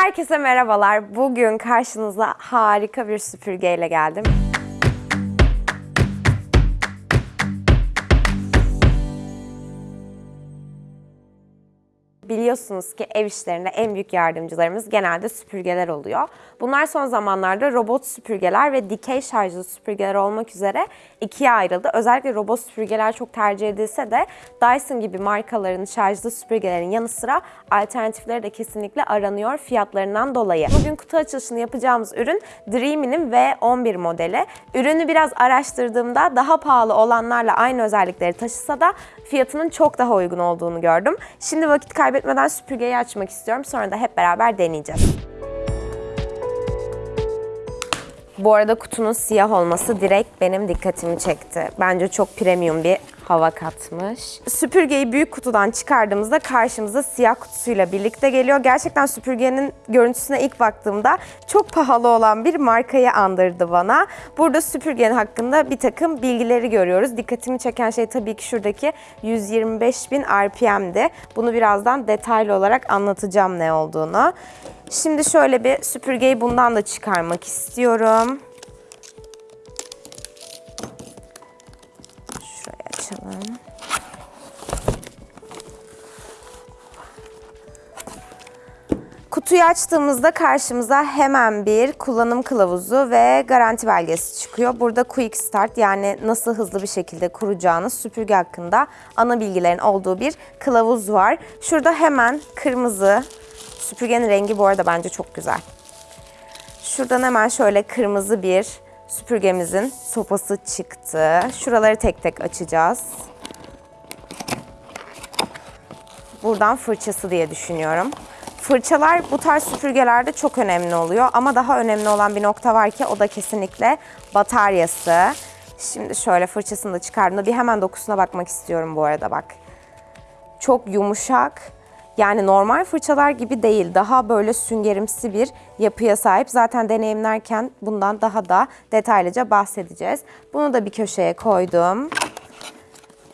Herkese merhabalar. Bugün karşınıza harika bir süpürgeyle geldim. Biliyorsunuz ki ev işlerinde en büyük yardımcılarımız genelde süpürgeler oluyor. Bunlar son zamanlarda robot süpürgeler ve dikey şarjlı süpürgeler olmak üzere ikiye ayrıldı. Özellikle robot süpürgeler çok tercih edilse de Dyson gibi markaların şarjlı süpürgelerin yanı sıra alternatifleri de kesinlikle aranıyor fiyatlarından dolayı. Bugün kutu açılışını yapacağımız ürün Dreamy'nin V11 modeli. Ürünü biraz araştırdığımda daha pahalı olanlarla aynı özellikleri taşısa da fiyatının çok daha uygun olduğunu gördüm. Şimdi vakit kaybetmeden süpürgeyi açmak istiyorum. Sonra da hep beraber deneyeceğiz. Bu arada kutunun siyah olması direkt benim dikkatimi çekti. Bence çok premium bir hava katmış. Süpürgeyi büyük kutudan çıkardığımızda karşımıza siyah kutusuyla birlikte geliyor. Gerçekten süpürgenin görüntüsüne ilk baktığımda çok pahalı olan bir markayı andırdı bana. Burada süpürgenin hakkında bir takım bilgileri görüyoruz. Dikkatimi çeken şey tabii ki şuradaki 125.000 RPM'di. Bunu birazdan detaylı olarak anlatacağım ne olduğunu. Şimdi şöyle bir süpürgeyi bundan da çıkarmak istiyorum. Açalım. Kutuyu açtığımızda karşımıza hemen bir kullanım kılavuzu ve garanti belgesi çıkıyor. Burada Quick Start yani nasıl hızlı bir şekilde kuracağınız süpürge hakkında ana bilgilerin olduğu bir kılavuz var. Şurada hemen kırmızı, süpürgenin rengi bu arada bence çok güzel. Şuradan hemen şöyle kırmızı bir süpürgemizin sopası çıktı. Şuraları tek tek açacağız. Buradan fırçası diye düşünüyorum. Fırçalar bu tarz süpürgelerde çok önemli oluyor ama daha önemli olan bir nokta var ki o da kesinlikle bataryası. Şimdi şöyle fırçasını da çıkardığımda bir hemen dokusuna bakmak istiyorum bu arada bak. Çok yumuşak. Yani normal fırçalar gibi değil. Daha böyle süngerimsi bir yapıya sahip. Zaten deneyimlerken bundan daha da detaylıca bahsedeceğiz. Bunu da bir köşeye koydum.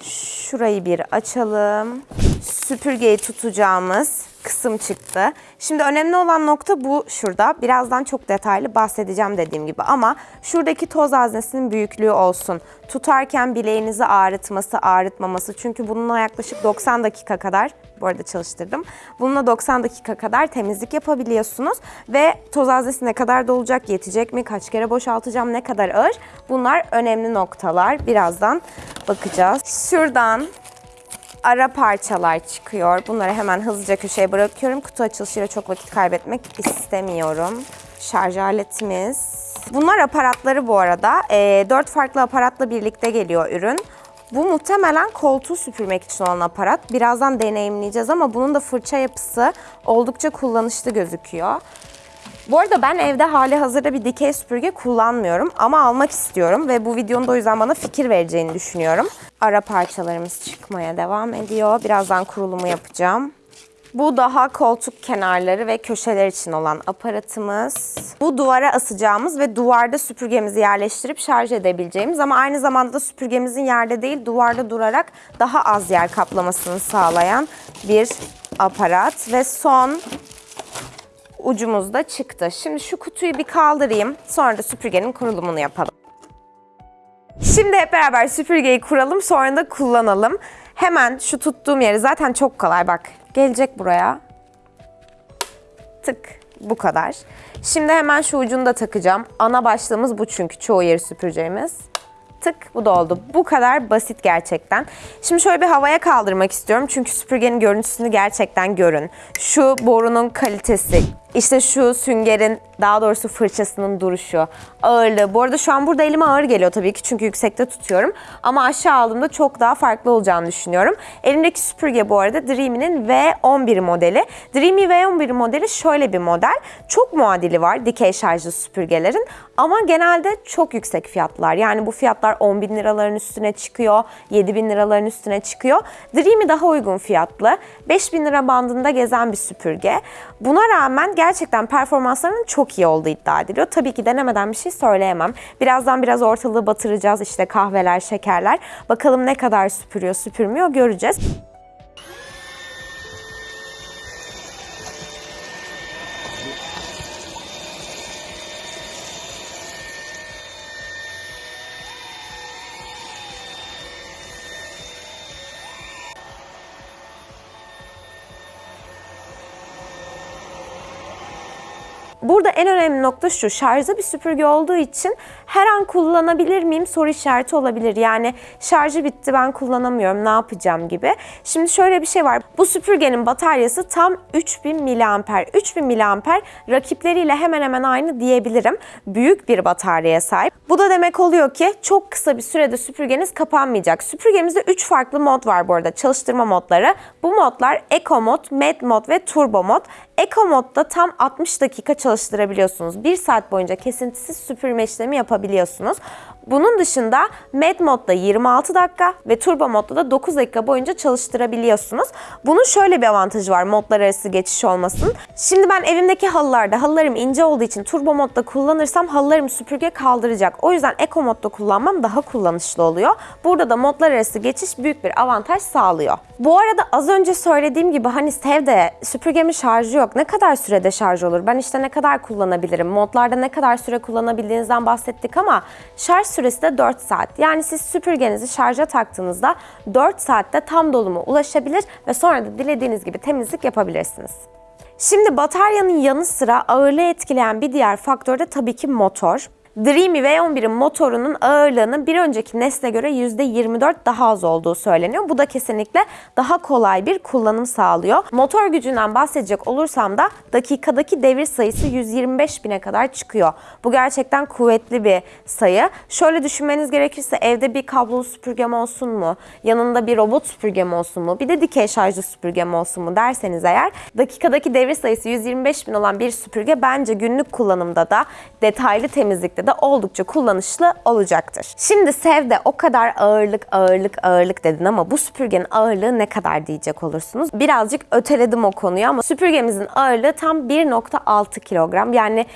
Şurayı bir açalım. Süpürgeyi tutacağımız kısım çıktı. Şimdi önemli olan nokta bu şurada. Birazdan çok detaylı bahsedeceğim dediğim gibi ama şuradaki toz haznesinin büyüklüğü olsun. Tutarken bileğinizi ağrıtması, ağrıtmaması. Çünkü bununla yaklaşık 90 dakika kadar bu arada çalıştırdım. Bununla 90 dakika kadar temizlik yapabiliyorsunuz ve toz haznesi ne kadar dolacak, yetecek mi, kaç kere boşaltacağım, ne kadar ağır? Bunlar önemli noktalar. Birazdan bakacağız. Şuradan ara parçalar çıkıyor. Bunları hemen hızlıca köşeye bırakıyorum. Kutu açılışıyla çok vakit kaybetmek istemiyorum. Şarj aletimiz. Bunlar aparatları bu arada. E, 4 farklı aparatla birlikte geliyor ürün. Bu muhtemelen koltuğu süpürmek için olan aparat. Birazdan deneyimleyeceğiz ama bunun da fırça yapısı oldukça kullanışlı gözüküyor. Bu arada ben evde hali hazırda bir dikey süpürge kullanmıyorum ama almak istiyorum ve bu videonun da o yüzden bana fikir vereceğini düşünüyorum. Ara parçalarımız çıkmaya devam ediyor. Birazdan kurulumu yapacağım. Bu daha koltuk kenarları ve köşeler için olan aparatımız. Bu duvara asacağımız ve duvarda süpürgemizi yerleştirip şarj edebileceğimiz ama aynı zamanda da süpürgemizin yerde değil duvarda durarak daha az yer kaplamasını sağlayan bir aparat. Ve son ucumuz da çıktı. Şimdi şu kutuyu bir kaldırayım. Sonra da süpürgenin kurulumunu yapalım. Şimdi hep beraber süpürgeyi kuralım sonra da kullanalım. Hemen şu tuttuğum yeri zaten çok kolay bak. Gelecek buraya. Tık bu kadar. Şimdi hemen şu ucunu da takacağım. Ana başlığımız bu çünkü çoğu yeri süpüreceğimiz. Tık bu da oldu. Bu kadar basit gerçekten. Şimdi şöyle bir havaya kaldırmak istiyorum. Çünkü süpürgenin görüntüsünü gerçekten görün. Şu borunun kalitesi, işte şu süngerin daha doğrusu fırçasının duruşu, ağırlığı. Bu arada şu an burada elime ağır geliyor tabii ki çünkü yüksekte tutuyorum. Ama aşağı aldığımda çok daha farklı olacağını düşünüyorum. Elimdeki süpürge bu arada Dreamy'nin V11 modeli. Dreamy V11 modeli şöyle bir model. Çok muadili var dikey şarjlı süpürgelerin ama genelde çok yüksek fiyatlar. Yani bu fiyatlar 10 bin liraların üstüne çıkıyor, 7 bin liraların üstüne çıkıyor. Dreamy daha uygun fiyatlı. 5 bin lira bandında gezen bir süpürge. Buna rağmen gerçekten performanslarının çok iyi olduğu iddia ediliyor. Tabii ki denemeden bir şey söyleyemem. Birazdan biraz ortalığı batıracağız işte kahveler, şekerler. Bakalım ne kadar süpürüyor, süpürmüyor göreceğiz. Burada en önemli nokta şu. Şarjlı bir süpürge olduğu için her an kullanabilir miyim soru işareti olabilir. Yani şarjı bitti ben kullanamıyorum ne yapacağım gibi. Şimdi şöyle bir şey var. Bu süpürgenin bataryası tam 3000 miliamper. 3000 miliamper rakipleriyle hemen hemen aynı diyebilirim. Büyük bir bataryaya sahip. Bu da demek oluyor ki çok kısa bir sürede süpürgeniz kapanmayacak. Süpürgemizde 3 farklı mod var bu arada çalıştırma modları. Bu modlar Eco mod, Med mod ve Turbo mod. Eco modda tam 60 dakika çalıştırabiliyorsunuz. 1 saat boyunca kesintisiz süpürme işlemi yapabiliyorsunuz. Bunun dışında Med modda 26 dakika ve Turbo modda da 9 dakika boyunca çalıştırabiliyorsunuz. Bunun şöyle bir avantajı var modlar arası geçiş olmasın. Şimdi ben evimdeki halılarda halılarım ince olduğu için Turbo modda kullanırsam halılarım süpürge kaldıracak. O yüzden Eco modda kullanmam daha kullanışlı oluyor. Burada da modlar arası geçiş büyük bir avantaj sağlıyor. Bu arada az önce söylediğim gibi hani Sevde süpürgemin şarjı yok. Ne kadar sürede şarj olur? Ben işte ne kadar kullanabilirim? Modlarda ne kadar süre kullanabildiğinizden bahsettik ama şarj süresi de 4 saat. Yani siz süpürgenizi şarja taktığınızda 4 saatte tam doluma ulaşabilir ve sonra da dilediğiniz gibi temizlik yapabilirsiniz. Şimdi bataryanın yanı sıra ağırlığı etkileyen bir diğer faktör de tabii ki motor. Dreamy V11'in motorunun ağırlığının bir önceki nesle göre %24 daha az olduğu söyleniyor. Bu da kesinlikle daha kolay bir kullanım sağlıyor. Motor gücünden bahsedecek olursam da dakikadaki devir sayısı 125 bine kadar çıkıyor. Bu gerçekten kuvvetli bir sayı. Şöyle düşünmeniz gerekirse evde bir kablolu süpürgem olsun mu? Yanında bir robot süpürgem olsun mu? Bir de dikey şarjlı süpürgem olsun mu derseniz eğer dakikadaki devir sayısı 125 bin olan bir süpürge bence günlük kullanımda da detaylı temizlikte de oldukça kullanışlı olacaktır. Şimdi Sevde o kadar ağırlık ağırlık ağırlık dedin ama bu süpürgenin ağırlığı ne kadar diyecek olursunuz. Birazcık öteledim o konuyu ama süpürgemizin ağırlığı tam 1.6 kilogram. Yani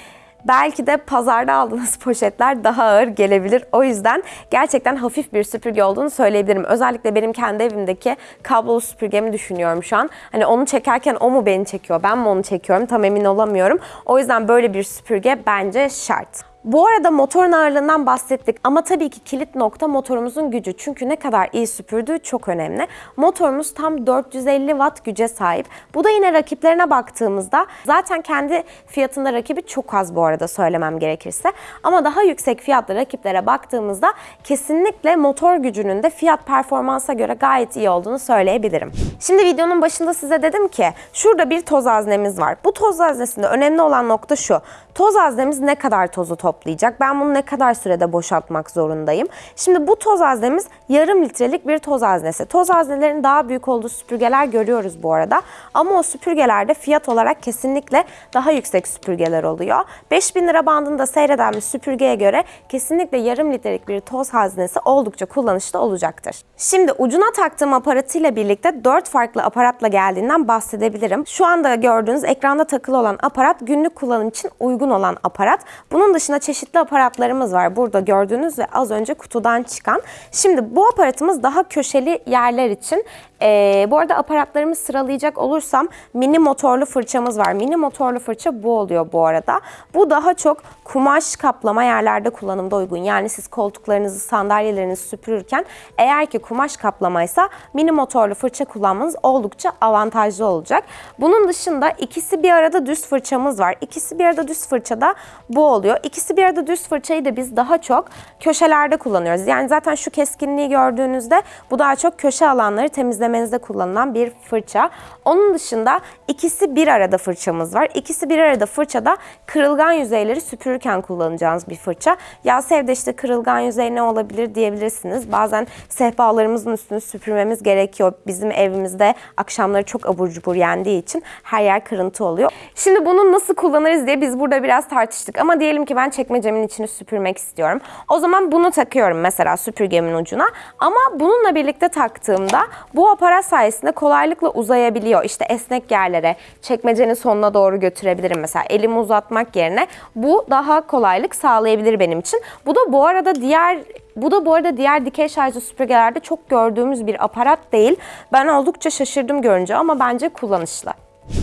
Belki de pazarda aldığınız poşetler daha ağır gelebilir. O yüzden gerçekten hafif bir süpürge olduğunu söyleyebilirim. Özellikle benim kendi evimdeki kablolu süpürgemi düşünüyorum şu an. Hani onu çekerken o mu beni çekiyor, ben mi onu çekiyorum tam emin olamıyorum. O yüzden böyle bir süpürge bence şart. Bu arada motorun ağırlığından bahsettik ama tabii ki kilit nokta motorumuzun gücü. Çünkü ne kadar iyi süpürdüğü çok önemli. Motorumuz tam 450 watt güce sahip. Bu da yine rakiplerine baktığımızda zaten kendi fiyatında rakibi çok az bu arada söylemem gerekirse. Ama daha yüksek fiyatlı rakiplere baktığımızda kesinlikle motor gücünün de fiyat performansa göre gayet iyi olduğunu söyleyebilirim. Şimdi videonun başında size dedim ki şurada bir toz haznemiz var. Bu toz haznesinde önemli olan nokta şu. Toz haznemiz ne kadar tozu toplayacak? Ben bunu ne kadar sürede boşaltmak zorundayım? Şimdi bu toz haznemiz yarım litrelik bir toz haznesi. Toz haznelerin daha büyük olduğu süpürgeler görüyoruz bu arada. Ama o süpürgelerde fiyat olarak kesinlikle daha yüksek süpürgeler oluyor. 5000 lira bandında seyreden bir süpürgeye göre kesinlikle yarım litrelik bir toz haznesi oldukça kullanışlı olacaktır. Şimdi ucuna taktığım aparatıyla birlikte 4 farklı aparatla geldiğinden bahsedebilirim. Şu anda gördüğünüz ekranda takılı olan aparat günlük kullanım için uygun olan aparat. Bunun dışında çeşitli aparatlarımız var. Burada gördüğünüz ve az önce kutudan çıkan. Şimdi bu aparatımız daha köşeli yerler için. Ee, bu arada aparatlarımı sıralayacak olursam mini motorlu fırçamız var. Mini motorlu fırça bu oluyor bu arada. Bu daha çok kumaş kaplama yerlerde kullanımda uygun. Yani siz koltuklarınızı, sandalyelerinizi süpürürken eğer ki kumaş kaplamaysa mini motorlu fırça kullanmanız oldukça avantajlı olacak. Bunun dışında ikisi bir arada düz fırçamız var. İkisi bir arada düz fırçada bu oluyor. İkisi bir arada düz fırçayı da biz daha çok köşelerde kullanıyoruz. Yani zaten şu keskinliği gördüğünüzde bu daha çok köşe alanları temizlemenizde kullanılan bir fırça. Onun dışında ikisi bir arada fırçamız var. İkisi bir arada fırçada kırılgan yüzeyleri süpürürken kullanacağınız bir fırça. Ya Sevde işte kırılgan yüzey ne olabilir diyebilirsiniz. Bazen sehpalarımızın üstünü süpürmemiz gerekiyor. Bizim evimizde akşamları çok abur cubur yendiği için her yer kırıntı oluyor. Şimdi bunu nasıl kullanırız diye biz burada biraz tartıştık. Ama diyelim ki ben çekmecemin içini süpürmek istiyorum. O zaman bunu takıyorum mesela süpürgemin ucuna. Ama bununla birlikte taktığımda bu aparat sayesinde kolaylıkla uzayabiliyor. İşte esnek yerlere, çekmecenin sonuna doğru götürebilirim mesela. Elimi uzatmak yerine bu daha kolaylık sağlayabilir benim için. Bu da bu arada diğer bu da bu arada diğer dikey şarjlı süpürgelerde çok gördüğümüz bir aparat değil. Ben oldukça şaşırdım görünce ama bence kullanışlı.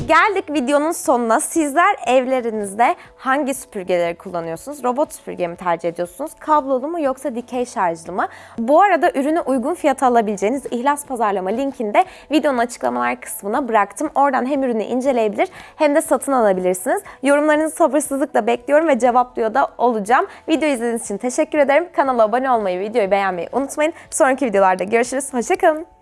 Geldik videonun sonuna. Sizler evlerinizde hangi süpürgeleri kullanıyorsunuz? Robot süpürge mi tercih ediyorsunuz? Kablolu mu yoksa dikey şarjlı mı? Bu arada ürünü uygun fiyata alabileceğiniz İhlas Pazarlama linkini de videonun açıklamalar kısmına bıraktım. Oradan hem ürünü inceleyebilir hem de satın alabilirsiniz. Yorumlarınızı sabırsızlıkla bekliyorum ve cevaplıyor da olacağım. Video izlediğiniz için teşekkür ederim. Kanala abone olmayı, videoyu beğenmeyi unutmayın. Sonraki videolarda görüşürüz. Hoşçakalın.